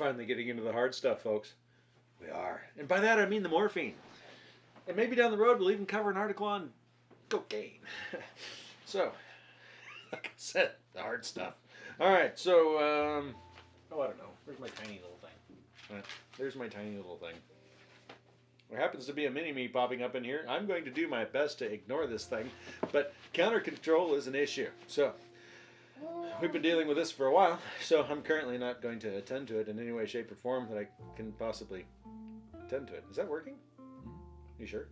finally getting into the hard stuff, folks. We are. And by that I mean the morphine. And maybe down the road we'll even cover an article on cocaine. so, like I said, the hard stuff. All right, so, um, oh, I don't know. Where's my tiny little thing? There's my tiny little thing. There happens to be a mini me popping up in here. I'm going to do my best to ignore this thing, but counter control is an issue. So, we've been dealing with this for a while, so I'm currently not going to attend to it in any way, shape, or form that I can possibly attend to it. Is that working? You sure?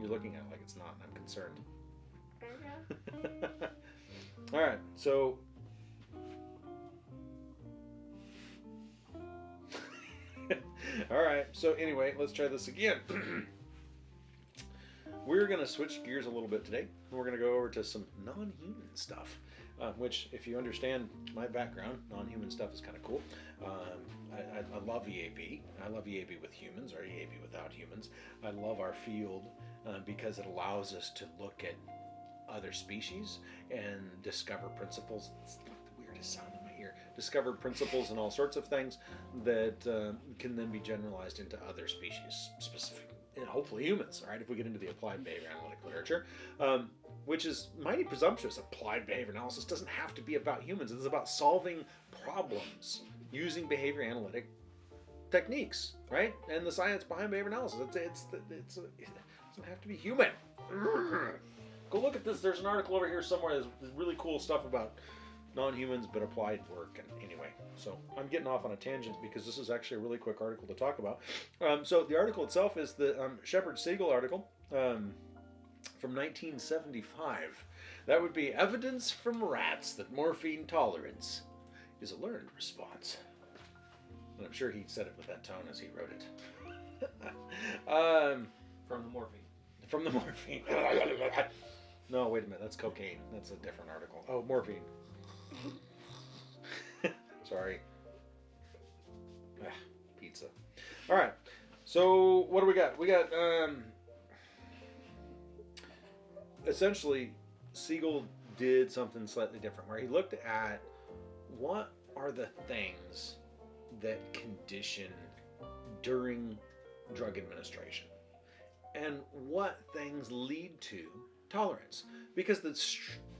You're looking at it like it's not, and I'm concerned. All right, so. All right, so anyway, let's try this again. We're going to switch gears a little bit today. We're going to go over to some non human stuff, uh, which, if you understand my background, non human stuff is kind of cool. Um, I, I, love EAB. I love EAB with humans or EAB without humans. I love our field uh, because it allows us to look at other species and discover principles. It's the weirdest sound in my ear. Discover principles and all sorts of things that uh, can then be generalized into other species, specific, and hopefully humans. All right, if we get into the applied behavior analytic literature, um, which is mighty presumptuous. Applied behavior analysis doesn't have to be about humans. It's about solving problems using behavior analytic techniques, right? And the science behind behavior analysis. It's it's it's, it doesn't have to be human. Go look at this. There's an article over here somewhere. There's really cool stuff about non-humans but applied work. And anyway, so I'm getting off on a tangent because this is actually a really quick article to talk about. Um, so the article itself is the um, Shepard Siegel article. Um, from 1975. That would be evidence from rats that morphine tolerance is a learned response. And I'm sure he said it with that tone as he wrote it. um, from the morphine. From the morphine. no, wait a minute. That's cocaine. That's a different article. Oh, morphine. Sorry. Ah, pizza. All right. So what do we got? We got um, essentially Siegel did something slightly different where he looked at what are the things that condition during drug administration and what things lead to tolerance. Because the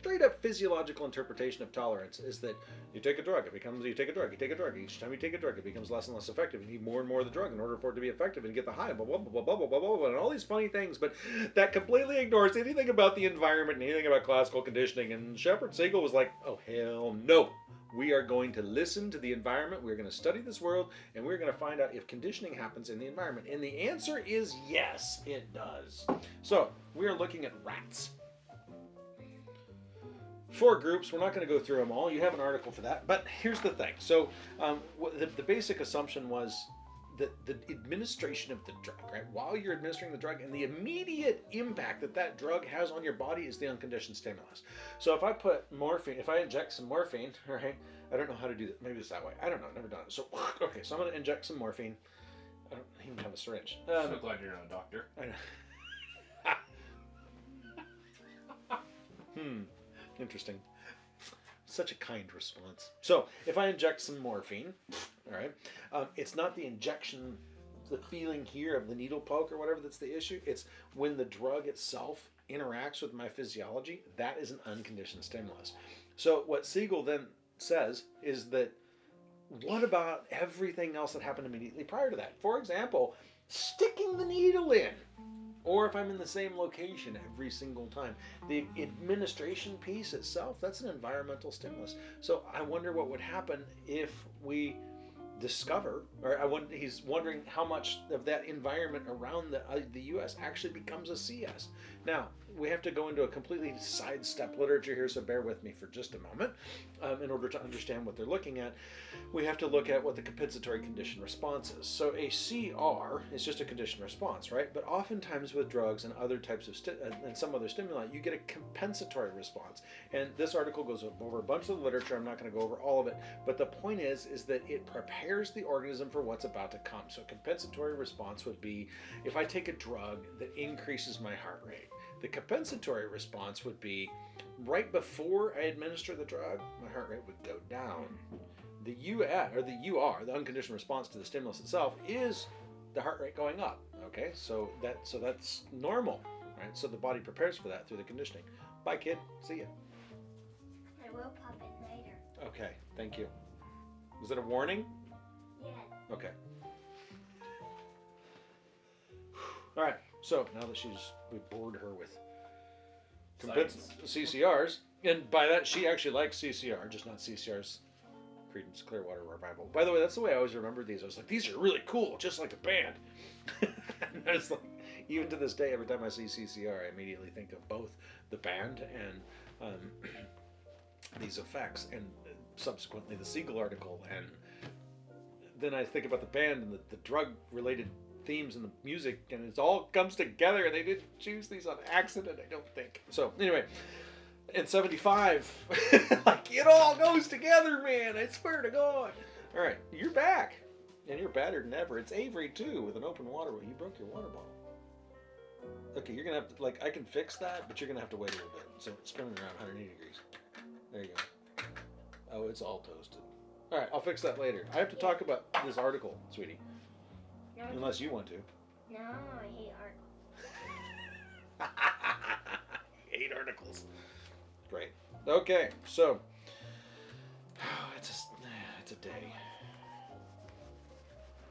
straight up physiological interpretation of tolerance is that you take a drug it becomes you take a drug you take a drug each time you take a drug it becomes less and less effective you need more and more of the drug in order for it to be effective and get the high blah blah blah blah blah blah blah, blah and all these funny things but that completely ignores anything about the environment and anything about classical conditioning and Shepard Siegel was like oh hell no we are going to listen to the environment we're going to study this world and we're going to find out if conditioning happens in the environment and the answer is yes it does so we are looking at rats four groups. We're not going to go through them all. You have an article for that. But here's the thing. So um, the, the basic assumption was that the administration of the drug, right? While you're administering the drug, and the immediate impact that that drug has on your body is the unconditioned stimulus. So if I put morphine, if I inject some morphine, right? I don't know how to do that. Maybe it's that way. I don't know. Never done it. So okay, so I'm going to inject some morphine. I don't even have a syringe. Um, so glad you're not a doctor. I know. hmm. Interesting. Such a kind response. So, if I inject some morphine, all right, um, it's not the injection, the feeling here of the needle poke or whatever that's the issue. It's when the drug itself interacts with my physiology, that is an unconditioned stimulus. So, what Siegel then says is that what about everything else that happened immediately prior to that? For example, sticking the needle in or if I'm in the same location every single time. The administration piece itself, that's an environmental stimulus. So I wonder what would happen if we discover, or I wonder, he's wondering how much of that environment around the, uh, the US actually becomes a CS. Now, we have to go into a completely sidestep literature here, so bear with me for just a moment. Um, in order to understand what they're looking at, we have to look at what the compensatory condition response is. So a CR is just a condition response, right? But oftentimes with drugs and other types of, uh, and some other stimuli, you get a compensatory response. And this article goes over a bunch of the literature. I'm not going to go over all of it, but the point is, is that it prepares prepares the organism for what's about to come. So a compensatory response would be if I take a drug that increases my heart rate. The compensatory response would be right before I administer the drug, my heart rate would go down. the US or the UR, the unconditioned response to the stimulus itself, is the heart rate going up. Okay, so that so that's normal, right? So the body prepares for that through the conditioning. Bye, kid. See ya. I will pop in later. Okay, thank you. Was it a warning? Okay. All right. So now that she's we bored her with compens- CCRs, and by that she actually likes CCR, just not CCR's Creedence Clearwater Revival. By the way, that's the way I always remember these. I was like, these are really cool, just like a band. and I was like, even to this day, every time I see CCR, I immediately think of both the band and um, these effects, and subsequently the Siegel article, and then I think about the band and the, the drug-related themes and the music, and it all comes together. And they didn't choose these on accident, I don't think. So anyway, in '75, like it all goes together, man. I swear to God. All right, you're back, and you're badder than ever. It's Avery too, with an open water. You broke your water bottle. Okay, you're gonna have to like I can fix that, but you're gonna have to wait a little bit. So it's spinning around 180 degrees. There you go. Oh, it's all toasted. All right, I'll fix that later. I have to talk about this article, sweetie, No, unless you want to. no, I hate art. Eight articles. Great. Okay, so it's a, it's a day.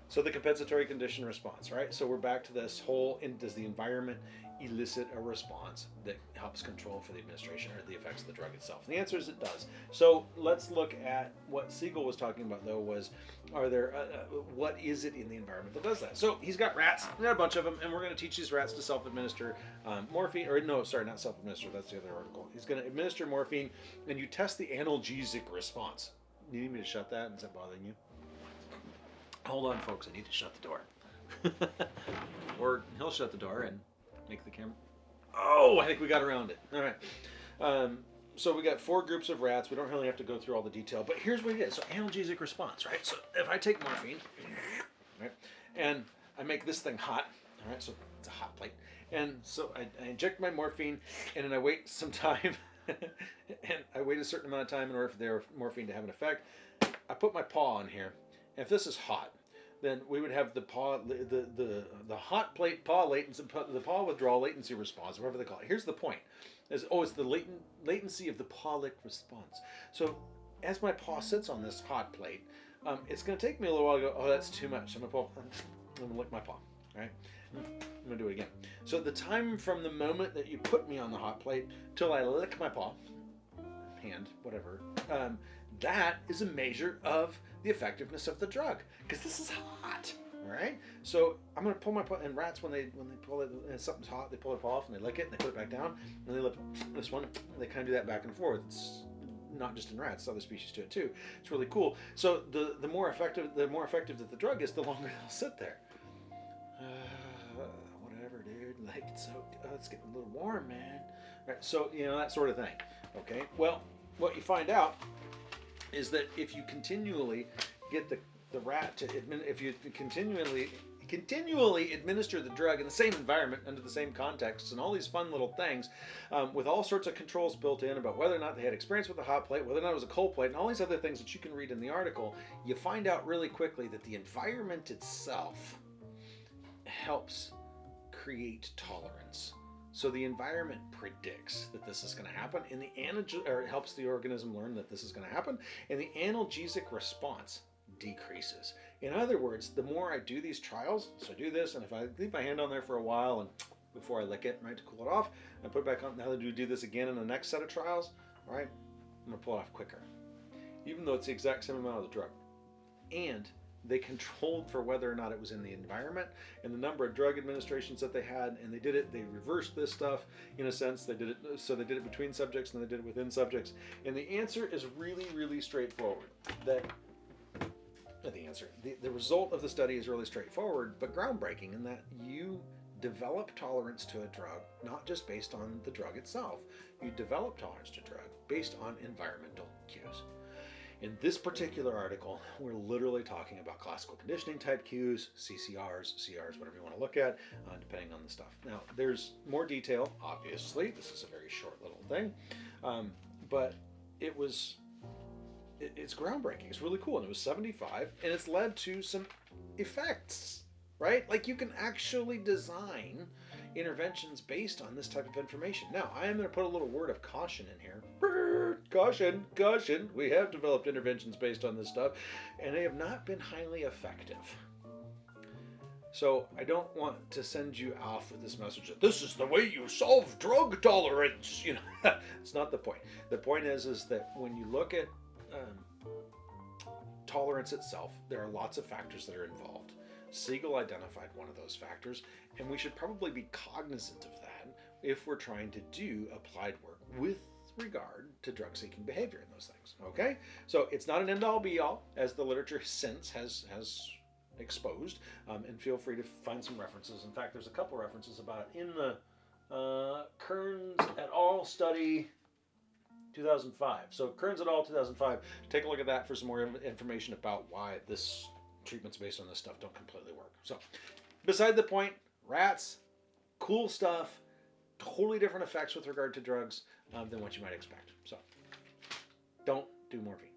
So the compensatory condition response, right? So we're back to this whole: does the environment elicit a response that helps control for the administration or the effects of the drug itself? And the answer is it does. So let's look at what Siegel was talking about, though. Was are there uh, uh, what is it in the environment that does that? So he's got rats, he's got a bunch of them, and we're going to teach these rats to self-administer um, morphine, or no, sorry, not self-administer. That's the other article. He's going to administer morphine, and you test the analgesic response. You need me to shut that? Is that bothering you? Hold on, folks. I need to shut the door. or he'll shut the door and make the camera. Oh, I think we got around it. All right. Um, so we got four groups of rats. We don't really have to go through all the detail, but here's what it is. So analgesic response, right? So if I take morphine, right, and I make this thing hot, all right, so it's a hot plate, and so I, I inject my morphine, and then I wait some time, and I wait a certain amount of time in order for the morphine to have an effect. I put my paw on here. If this is hot, then we would have the paw, the the the hot plate paw latency, the paw withdrawal latency response, whatever they call it. Here's the point: is oh, it's the latent latency of the paw-lick response. So as my paw sits on this hot plate, um, it's going to take me a little while to go. Oh, that's too much. I'm gonna pull. I'm gonna lick my paw. Right. I'm gonna do it again. So the time from the moment that you put me on the hot plate till I lick my paw, hand, whatever, um, that is a measure of the effectiveness of the drug because this is hot. All right, so I'm gonna pull my. And rats, when they when they pull it, and something's hot, they pull it off and they lick it and they put it back down and they lick this one. They kind of do that back and forth. It's not just in rats; other species do it too. It's really cool. So the the more effective the more effective that the drug is, the longer they'll sit there. Uh, whatever, dude. Like it's so oh, it's getting a little warm, man. So you know that sort of thing. Okay. Well, what you find out is that if you continually get the, the rat to admin, if you continually continually administer the drug in the same environment under the same contexts and all these fun little things um, with all sorts of controls built in about whether or not they had experience with the hot plate whether or not it was a cold plate and all these other things that you can read in the article you find out really quickly that the environment itself helps create tolerance so the environment predicts that this is going to happen, and the or it helps the organism learn that this is going to happen, and the analgesic response decreases. In other words, the more I do these trials, so I do this, and if I leave my hand on there for a while and before I lick it, right, to cool it off, I put it back on. Now that I do this again in the next set of trials, all right, I'm gonna pull it off quicker, even though it's the exact same amount of the drug, and they controlled for whether or not it was in the environment and the number of drug administrations that they had and they did it they reversed this stuff in a sense. They did it so they did it between subjects and they did it within subjects. And the answer is really really straightforward. That the answer. The, the result of the study is really straightforward but groundbreaking in that you develop tolerance to a drug not just based on the drug itself. You develop tolerance to drug based on environmental cues in this particular article, we're literally talking about classical conditioning type cues, CCRs, CRs, whatever you want to look at, uh, depending on the stuff. Now, there's more detail, obviously. This is a very short little thing. Um, but it was it, it's groundbreaking. It's really cool, and it was 75, and it's led to some effects, right? Like you can actually design interventions based on this type of information. Now, I am going to put a little word of caution in here. Caution, caution. We have developed interventions based on this stuff, and they have not been highly effective. So I don't want to send you off with this message that this is the way you solve drug tolerance. You know, it's not the point. The point is, is that when you look at um, tolerance itself, there are lots of factors that are involved. Siegel identified one of those factors, and we should probably be cognizant of that if we're trying to do applied work with regard to drug seeking behavior and those things. Okay? So it's not an end all be all, as the literature since has has exposed, um, and feel free to find some references. In fact, there's a couple references about it in the uh, Kearns et al. study 2005. So Kearns et al. 2005. Take a look at that for some more information about why this treatments based on this stuff don't completely work. So, beside the point, rats, cool stuff, totally different effects with regard to drugs um, than what you might expect. So, don't do morphine.